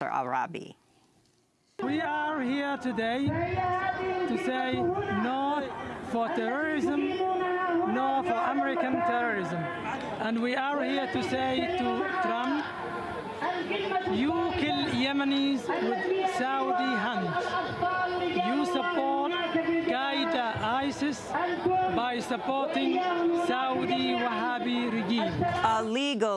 Arabi. We are here today to say no for terrorism, no for American terrorism. And we are here to say to Trump, you kill Yemenis with Saudi hands. You support Qaeda ISIS by supporting Saudi Wahhabi regime. Illegal.